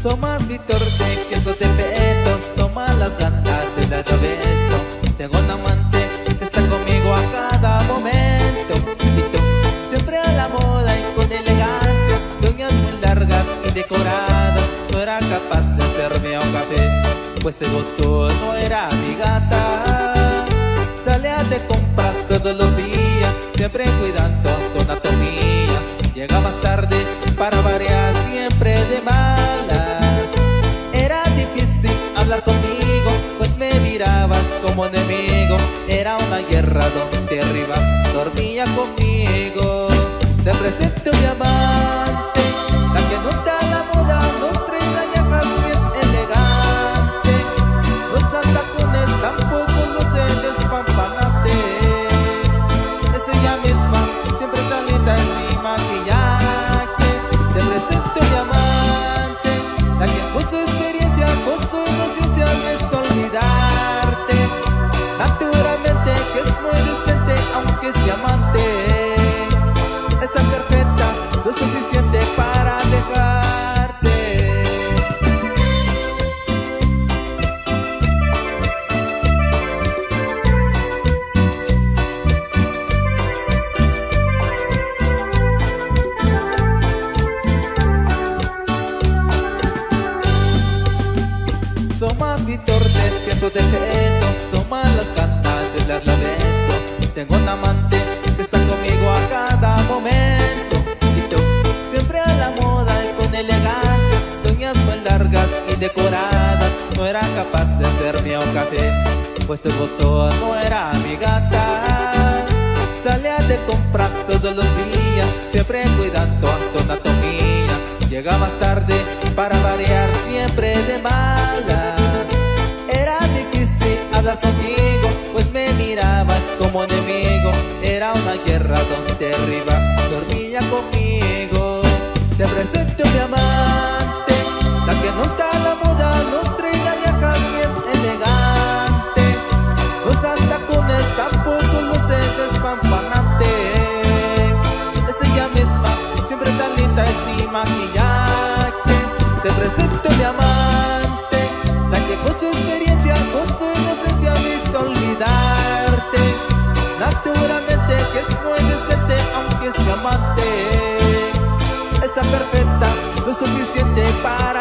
Son más mi torte que eso te peto Son más las ganas de dar beso Tengo un amante que está conmigo a cada momento. Y tú, siempre a la moda y con elegancia Uñas muy largas y decoradas No era capaz de hacerme un café Pues ese botón no era mi gata. Salía de compras todos los días Siempre cuidando tu anatomía. Llegabas tarde para variar siempre de malas conmigo Pues me mirabas como enemigo. Era una guerra donde arriba dormía conmigo Son más mis que su defecto. Son más las ganas de darle beso. Tengo un amante que está conmigo a cada momento. Y tú, siempre a la moda y con elegancia. Uñas muy largas y decoradas. No era capaz de hacerme un café Pues el botón no era mi gata. Salía de compras todos los días Siempre cuidando tu anatomía Llegabas tarde para variar siempre de malas Era difícil hablar conmigo Pues me mirabas como enemigo. Era una guerra donde arriba dormía conmigo. Te presento mi amante Presento mi amante La que con su experiencia, con su inocencia me hizo olvidarte. Naturalmente que es muy decente aunque es mi amante. Está perfecta, lo suficiente para